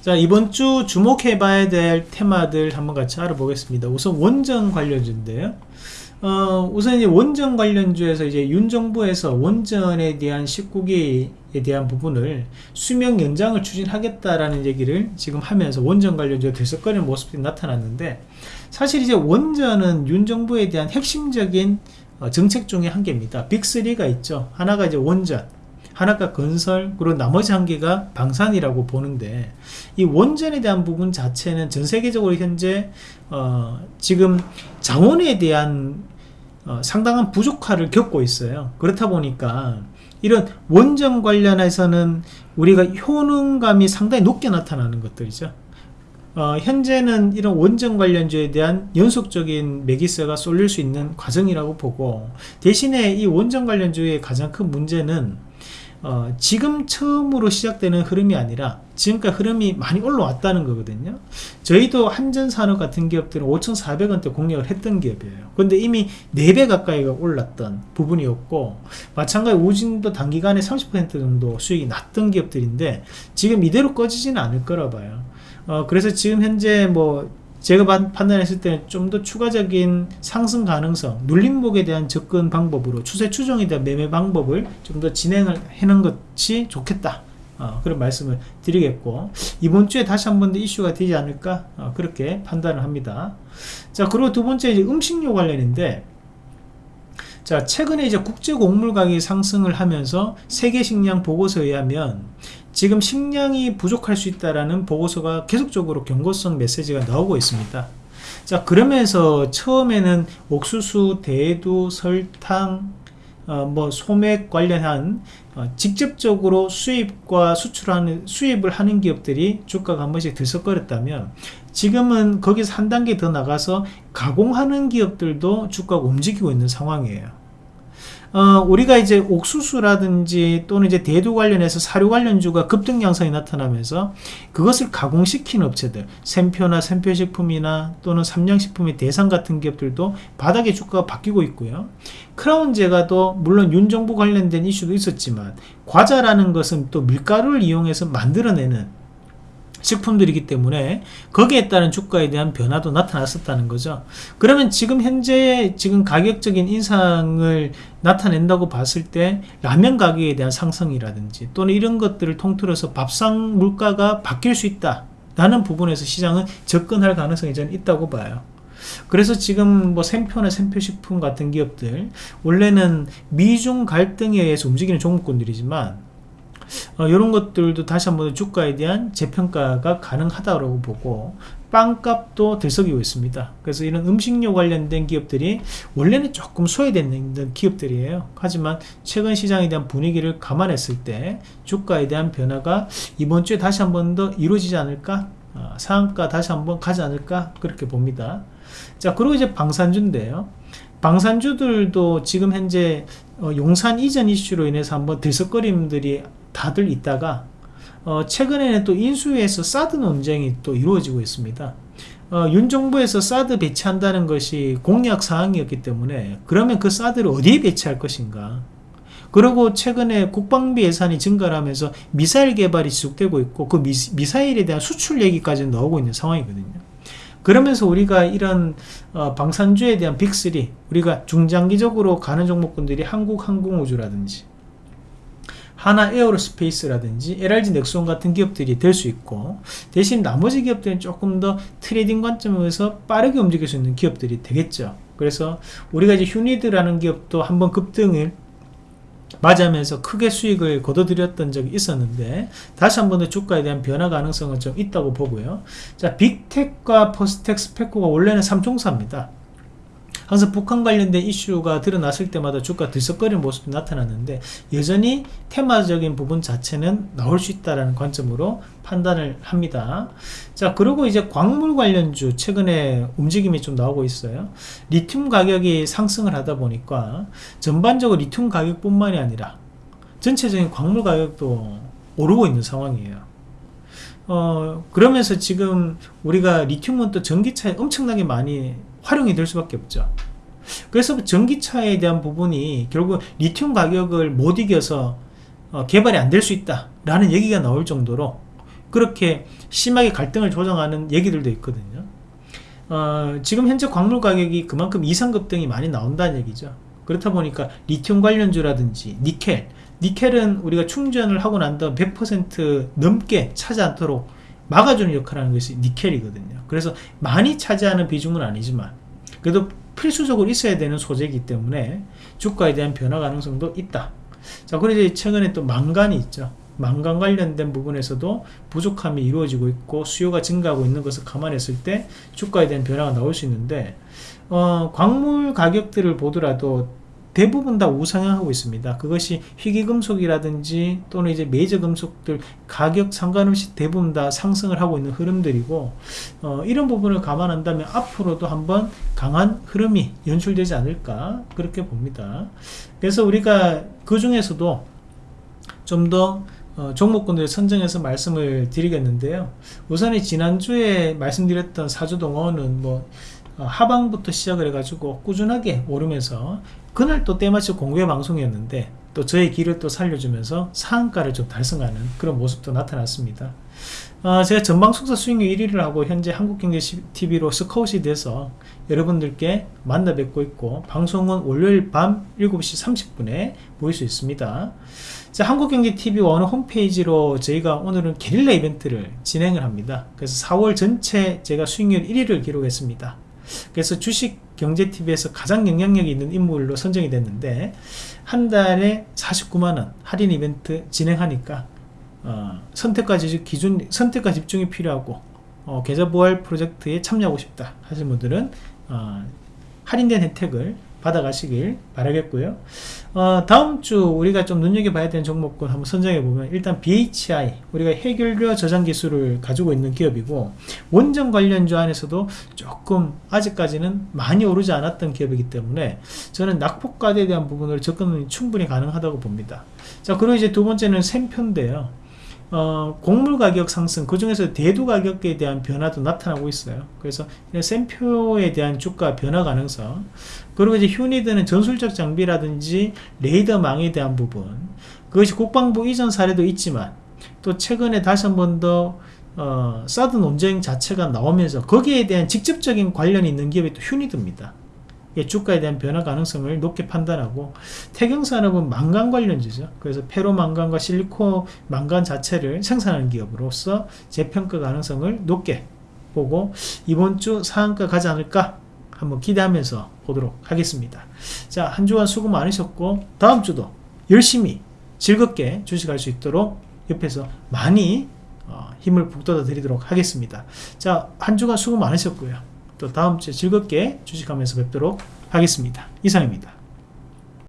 자 이번 주 주목해 봐야 될 테마들 한번 같이 알아보겠습니다 우선 원전 관련주인데요 어, 우선 이제 원전 관련주에서 이제 윤 정부에서 원전에 대한 19기에 대한 부분을 수명 연장을 추진하겠다라는 얘기를 지금 하면서 원전 관련주가 들썩거리는 모습이 나타났는데 사실 이제 원전은 윤 정부에 대한 핵심적인 어, 정책 중에 한 개입니다. 빅3가 있죠. 하나가 이제 원전, 하나가 건설, 그리고 나머지 한 개가 방산이라고 보는데 이 원전에 대한 부분 자체는 전 세계적으로 현재 어, 지금 자원에 대한 어, 상당한 부족화를 겪고 있어요. 그렇다 보니까 이런 원전 관련해서는 우리가 효능감이 상당히 높게 나타나는 것들이죠. 어, 현재는 이런 원전 관련주에 대한 연속적인 매기세가 쏠릴 수 있는 과정이라고 보고 대신에 이 원전 관련주의 가장 큰 문제는 어, 지금 처음으로 시작되는 흐름이 아니라 지금까지 흐름이 많이 올라왔다는 거거든요. 저희도 한전산업 같은 기업들은 5,400원대 공략을 했던 기업이에요. 근데 이미 4배 가까이가 올랐던 부분이었고 마찬가지 우진도 단기간에 30% 정도 수익이 났던 기업들인데 지금 이대로 꺼지지는 않을 거라 봐요. 어, 그래서 지금 현재 뭐 제가 판단했을 때는 좀 더 추가적인 상승 가능성 눌림목에 대한 접근 방법으로 추세 추종에 대한 매매 방법을 좀 더 진행을 해놓은 것이 좋겠다. 어, 그런 말씀을 드리겠고 이번 주에 다시 한 번 더 이슈가 되지 않을까 어, 그렇게 판단을 합니다. 자 그리고 두 번째 이제 음식료 관련인데 자 최근에 이제 국제 곡물 가격이 상승을 하면서 세계 식량 보고서에 의하면 지금 식량이 부족할 수 있다라는 보고서가 계속적으로 경고성 메시지가 나오고 있습니다. 자 그러면서 처음에는 옥수수, 대두, 설탕, 어, 뭐 소맥 관련한 어, 직접적으로 수입과 수출하는 수입을 하는 기업들이 주가가 한 번씩 들썩거렸다면 지금은 거기서 한 단계 더 나가서 가공하는 기업들도 주가가 움직이고 있는 상황이에요. 어, 우리가 이제 옥수수라든지 또는 이제 대두 관련해서 사료 관련주가 급등 양상이 나타나면서 그것을 가공시키는 업체들 샘표나 샘표식품이나 또는 삼양식품의 대상 같은 기업들도 바닥의 주가가 바뀌고 있고요. 크라운 제가도 물론 윤 정부 관련된 이슈도 있었지만 과자라는 것은 또 밀가루를 이용해서 만들어내는 식품들이기 때문에 거기에 따른 주가에 대한 변화도 나타났었다는 거죠. 그러면 지금 현재 지금 가격적인 인상을 나타낸다고 봤을 때 라면 가격에 대한 상승이라든지 또는 이런 것들을 통틀어서 밥상 물가가 바뀔 수 있다 라는 부분에서 시장은 접근할 가능성이 저는 있다고 봐요. 그래서 지금 뭐 샘표나 샘표식품 같은 기업들 원래는 미중 갈등에 의해서 움직이는 종목군들이지만 어, 이런 것들도 다시 한번 주가에 대한 재평가가 가능하다고 보고 빵값도 들썩이고 있습니다. 그래서 이런 음식료 관련된 기업들이 원래는 조금 소외되는 기업들이에요. 하지만 최근 시장에 대한 분위기를 감안했을 때 주가에 대한 변화가 이번 주에 다시 한 번 더 이루어지지 않을까? 어, 상한가 다시 한번 가지 않을까? 그렇게 봅니다. 자 그리고 이제 방산주인데요. 방산주들도 지금 현재 어, 용산 이전 이슈로 인해서 한번 들썩거림들이 다들 있다가 어, 최근에는 또 인수위에서 사드 논쟁이 또 이루어지고 있습니다. 어, 윤 정부에서 사드 배치한다는 것이 공약 사항이었기 때문에 그러면 그 사드를 어디에 배치할 것인가 그리고 최근에 국방비 예산이 증가를 하면서 미사일 개발이 지속되고 있고 그 미, 미사일에 대한 수출 얘기까지 나오고 있는 상황이거든요 그러면서 우리가 이런 어, 방산주에 대한 빅3 우리가 중장기적으로 가는 종목군들이 한국 항공우주라든지 한화 에어로스페이스라든지 LIG 넥스원 같은 기업들이 될 수 있고 대신 나머지 기업들은 조금 더 트레이딩 관점에서 빠르게 움직일 수 있는 기업들이 되겠죠. 그래서 우리가 이제 휴니드라는 기업도 한번 급등을 맞으면서 크게 수익을 거둬들였던 적이 있었는데 다시 한번 더 주가에 대한 변화 가능성은 좀 있다고 보고요. 자 빅텍과 퍼스텍 스페코가 원래는 삼총사입니다 항상 북한 관련된 이슈가 드러났을 때마다 주가 들썩거리는 모습이 나타났는데 여전히 테마적인 부분 자체는 나올 수 있다는 관점으로 판단을 합니다. 자 그리고 이제 광물 관련주 최근에 움직임이 좀 나오고 있어요. 리튬 가격이 상승을 하다 보니까 전반적으로 리튬 가격뿐만이 아니라 전체적인 광물 가격도 오르고 있는 상황이에요. 어, 그러면서 지금 우리가 리튬은 또 전기차에 엄청나게 많이 활용이 될 수밖에 없죠 그래서 전기차에 대한 부분이 결국 리튬 가격을 못 이겨서 어, 개발이 안 될 수 있다 라는 얘기가 나올 정도로 그렇게 심하게 갈등을 조장하는 얘기들도 있거든요. 어, 지금 현재 광물 가격이 그만큼 이상급등이 많이 나온다는 얘기죠. 그렇다 보니까 리튬 관련주라든지 니켈, 니켈은 우리가 충전을 하고 난 다음 100% 넘게 차지 않도록 막아주는 역할을 하는 것이 니켈이거든요. 그래서 많이 차지하는 비중은 아니지만 그래도 필수적으로 있어야 되는 소재이기 때문에 주가에 대한 변화 가능성도 있다. 자, 그리고 최근에 또 망간이 있죠. 망간 관련된 부분에서도 부족함이 이루어지고 있고 수요가 증가하고 있는 것을 감안했을 때 주가에 대한 변화가 나올 수 있는데 어, 광물 가격들을 보더라도 대부분 다 우상향하고 있습니다. 그것이 희귀금속이라든지 또는 이제 메이저 금속들 가격 상관없이 대부분 다 상승을 하고 있는 흐름들이고 어, 이런 부분을 감안한다면 앞으로도 한번 강한 흐름이 연출되지 않을까 그렇게 봅니다. 그래서 우리가 그 중에서도 좀더 어, 종목군들 선정해서 말씀을 드리겠는데요. 우선이 지난주에 말씀드렸던 사주동원은 뭐 어, 하방부터 시작을 해가지고 꾸준하게 오르면서 그날 또 때마치 공개 방송이었는데 또 저의 길을 또 살려주면서 상한가를 좀 달성하는 그런 모습도 나타났습니다. 어, 제가 전방 속사 수익률 1위를 하고 현재 한국경제TV로 스카웃이 돼서 여러분들께 만나 뵙고 있고 방송은 월요일 밤 7시 30분에 보일 수 있습니다. 자, 한국경제TV 어느 홈페이지로 저희가 오늘은 게릴라 이벤트를 진행을 합니다. 그래서 4월 전체 제가 수익률 1위를 기록했습니다. 그래서 주식경제TV에서 가장 영향력이 있는 인물로 선정이 됐는데 한 달에 49만원 할인 이벤트 진행하니까 어, 선택과 기준 선택과 집중이 필요하고 어, 계좌 보활 프로젝트에 참여하고 싶다 하시는 분들은 어, 할인된 혜택을 받아가시길 바라겠고요. 어, 다음 주 우리가 좀 눈여겨봐야 되는 종목군 한번 선정해 보면 일단 BHI 우리가 해결료 저장 기술을 가지고 있는 기업이고 원전 관련주 안에서도 조금 아직까지는 많이 오르지 않았던 기업이기 때문에 저는 낙폭과대에 대한 부분을 접근이 충분히 가능하다고 봅니다. 자 그리고 이제 두 번째는 샘표인데요 어, 곡물 가격 상승 그 중에서 대두 가격에 대한 변화도 나타나고 있어요. 그래서 샘표에 대한 주가 변화 가능성 그리고 이제 휴니드는 전술적 장비라든지 레이더망에 대한 부분 그것이 국방부 이전 사례도 있지만 또 최근에 다시 한 번더 어, 사드 논쟁 자체가 나오면서 거기에 대한 직접적인 관련이 있는 기업이 또 휴니드입니다 주가에 대한 변화 가능성을 높게 판단하고 태경산업은 망간 관련주죠. 그래서 페로 망간과 실리콘 망간 자체를 생산하는 기업으로서 재평가 가능성을 높게 보고 이번 주 상한가 가지 않을까 한번 기대하면서 보도록 하겠습니다. 자, 한 주간 수고 많으셨고 다음 주도 열심히 즐겁게 주식할 수 있도록 옆에서 많이 어, 힘을 북돋아 드리도록 하겠습니다. 자, 한 주간 수고 많으셨고요. 또 다음 주에 즐겁게 주식하면서 뵙도록 하겠습니다. 이상입니다.